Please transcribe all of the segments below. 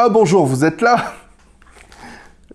Ah bonjour, vous êtes là?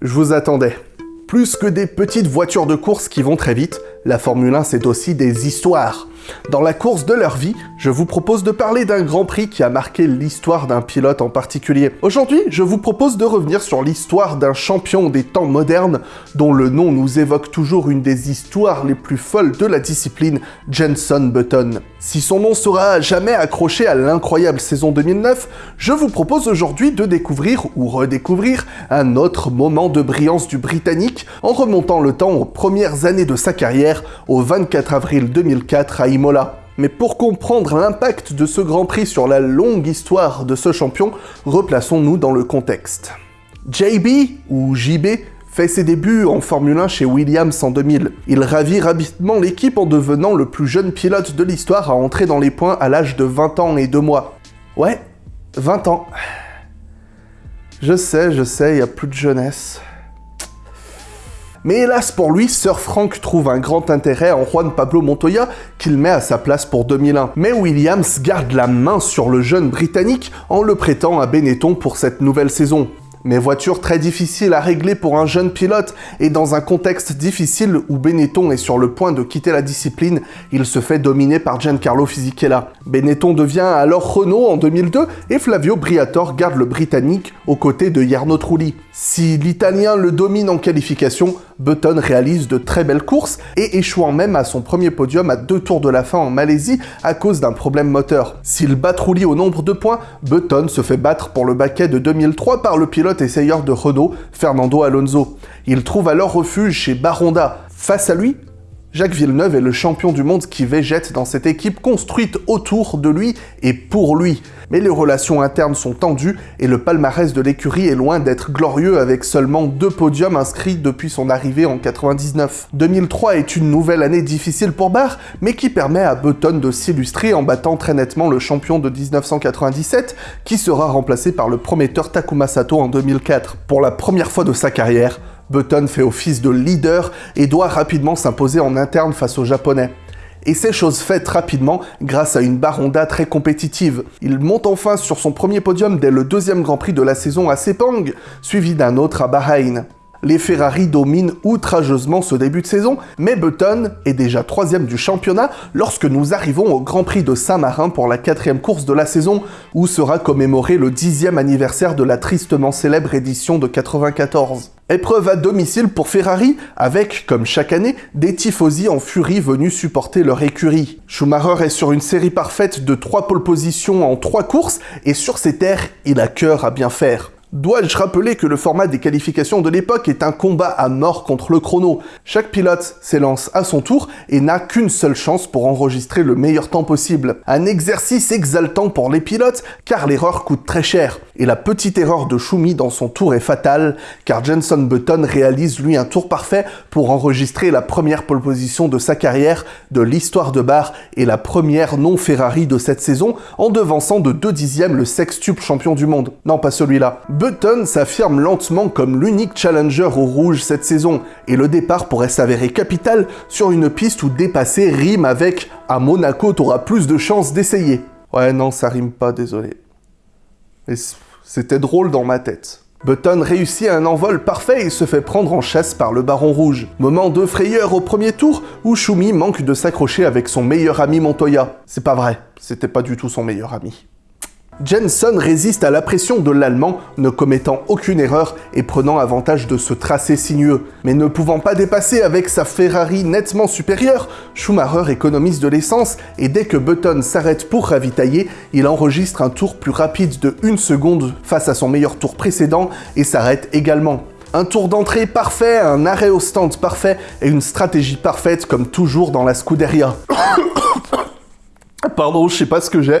Je vous attendais. Plus que des petites voitures de course qui vont très vite, la Formule 1 c'est aussi des histoires. Dans la course de leur vie, je vous propose de parler d'un Grand Prix qui a marqué l'histoire d'un pilote en particulier. Aujourd'hui, je vous propose de revenir sur l'histoire d'un champion des temps modernes dont le nom nous évoque toujours une des histoires les plus folles de la discipline, Jenson Button. Si son nom sera jamais accroché à l'incroyable saison 2009, je vous propose aujourd'hui de découvrir ou redécouvrir un autre moment de brillance du Britannique en remontant le temps aux premières années de sa carrière au 24 avril 2004 à Imola. Mais pour comprendre l'impact de ce Grand Prix sur la longue histoire de ce champion, replaçons-nous dans le contexte. JB, ou JB, fait ses débuts en Formule 1 chez Williams en 2000. Il ravit rapidement l'équipe en devenant le plus jeune pilote de l'histoire à entrer dans les points à l'âge de 20 ans et 2 mois. Ouais, 20 ans. Je sais, je sais, il y a plus de jeunesse. Mais hélas pour lui, Sir Frank trouve un grand intérêt en Juan Pablo Montoya qu'il met à sa place pour 2001. Mais Williams garde la main sur le jeune Britannique en le prêtant à Benetton pour cette nouvelle saison. Mais voiture très difficile à régler pour un jeune pilote, et dans un contexte difficile où Benetton est sur le point de quitter la discipline, il se fait dominer par Giancarlo Fisichella. Benetton devient alors Renault en 2002, et Flavio Briatore garde le Britannique aux côtés de Jarno Trulli. Si l'Italien le domine en qualification, Button réalise de très belles courses, et échouant même à son premier podium à deux tours de la fin en Malaisie à cause d'un problème moteur. S'il bat Trulli au nombre de points, Button se fait battre pour le baquet de 2003 par le pilote essayeur de Renault, Fernando Alonso. Il trouve alors refuge chez Baronda. Face à lui, Jacques Villeneuve est le champion du monde qui végète dans cette équipe construite autour de lui et pour lui. Mais les relations internes sont tendues et le palmarès de l'écurie est loin d'être glorieux avec seulement deux podiums inscrits depuis son arrivée en 99. 2003 est une nouvelle année difficile pour Barr, mais qui permet à Button de s'illustrer en battant très nettement le champion de 1997, qui sera remplacé par le prometteur Takuma Sato en 2004. Pour la première fois de sa carrière, Button fait office de leader et doit rapidement s'imposer en interne face aux Japonais. Et c'est chose faite rapidement grâce à une Baronda très compétitive. Il monte enfin sur son premier podium dès le deuxième Grand Prix de la saison à Sepang, suivi d'un autre à Bahreïn. Les Ferrari dominent outrageusement ce début de saison, mais Button est déjà troisième du championnat lorsque nous arrivons au Grand Prix de Saint-Marin pour la quatrième course de la saison, où sera commémoré le dixième anniversaire de la tristement célèbre édition de 94. Épreuve à domicile pour Ferrari, avec, comme chaque année, des tifosi en furie venus supporter leur écurie. Schumacher est sur une série parfaite de trois pole positions en trois courses, et sur ces terres, il a cœur à bien faire. Dois-je rappeler que le format des qualifications de l'époque est un combat à mort contre le chrono? Chaque pilote s'élance à son tour et n'a qu'une seule chance pour enregistrer le meilleur temps possible. Un exercice exaltant pour les pilotes car l'erreur coûte très cher. Et la petite erreur de Schumi dans son tour est fatale car Jenson Button réalise lui un tour parfait pour enregistrer la première pole position de sa carrière, de l'histoire de Barre et la première non Ferrari de cette saison en devançant de 2 dixièmes le sextuple champion du monde. Non, pas celui-là. Button s'affirme lentement comme l'unique challenger au rouge cette saison, et le départ pourrait s'avérer capital sur une piste où dépasser rime avec « à Monaco t'auras plus de chances d'essayer ». Ouais non, ça rime pas, désolé. C'était drôle dans ma tête. Button réussit un envol parfait et se fait prendre en chasse par le Baron Rouge. Moment de frayeur au premier tour, où Shumi manque de s'accrocher avec son meilleur ami Montoya. C'est pas vrai, c'était pas du tout son meilleur ami. Jenson résiste à la pression de l'Allemand, ne commettant aucune erreur et prenant avantage de ce tracé sinueux. Mais ne pouvant pas dépasser avec sa Ferrari nettement supérieure, Schumacher économise de l'essence et dès que Button s'arrête pour ravitailler, il enregistre un tour plus rapide de 1 seconde face à son meilleur tour précédent et s'arrête également. Un tour d'entrée parfait, un arrêt au stand parfait et une stratégie parfaite comme toujours dans la Scuderia. Pardon, je sais pas ce que j'ai.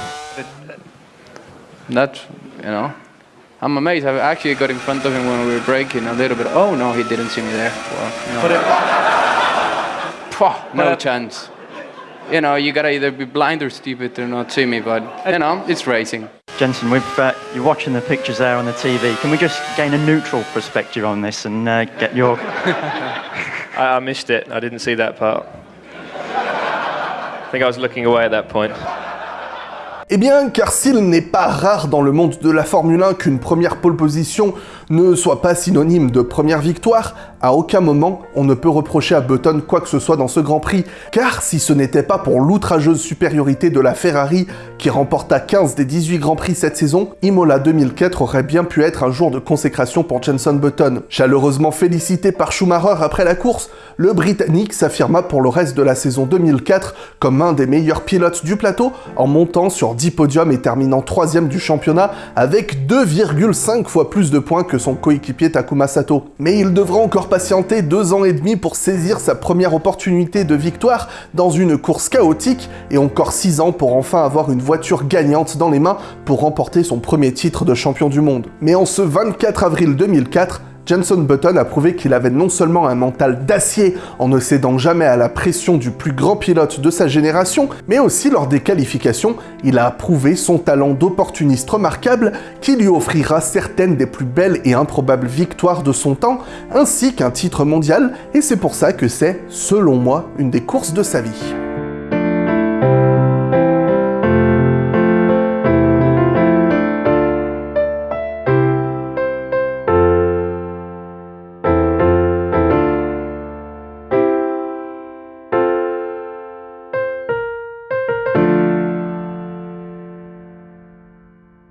that you know I'm amazed. I actually got in front of him when we were breaking a little bit. Oh no, he didn't see me there. Well, no, But it, Pwah, no but- chance. You know, you gotta either be blind or stupid to not see me. But you know, it's racing. Jensen, we've, uh, you're watching the pictures there on the TV. Can we just gain a neutral perspective on this and uh, get your... I, I missed it. I didn't see that part. I think I was looking away at that point. Eh bien, car s'il n'est pas rare dans le monde de la Formule 1 qu'une première pole position ne soit pas synonyme de première victoire, à aucun moment on ne peut reprocher à Button quoi que ce soit dans ce Grand Prix, car si ce n'était pas pour l'outrageuse supériorité de la Ferrari qui remporta 15 des 18 Grands Prix cette saison, Imola 2004 aurait bien pu être un jour de consécration pour Jenson Button. Chaleureusement félicité par Schumacher après la course, le Britannique s'affirma pour le reste de la saison 2004 comme un des meilleurs pilotes du plateau en montant sur 10 podiums et terminant 3 du championnat avec 2,5 fois plus de points que son coéquipier Takuma Sato. Mais il devra encore patienter deux ans et demi pour saisir sa première opportunité de victoire dans une course chaotique et encore 6 ans pour enfin avoir une voiture gagnante dans les mains pour remporter son premier titre de champion du monde. Mais en ce 24 avril 2004, Jenson Button a prouvé qu'il avait non seulement un mental d'acier en ne cédant jamais à la pression du plus grand pilote de sa génération, mais aussi lors des qualifications, il a prouvé son talent d'opportuniste remarquable qui lui offrira certaines des plus belles et improbables victoires de son temps, ainsi qu'un titre mondial, et c'est pour ça que c'est, selon moi, une des courses de sa vie.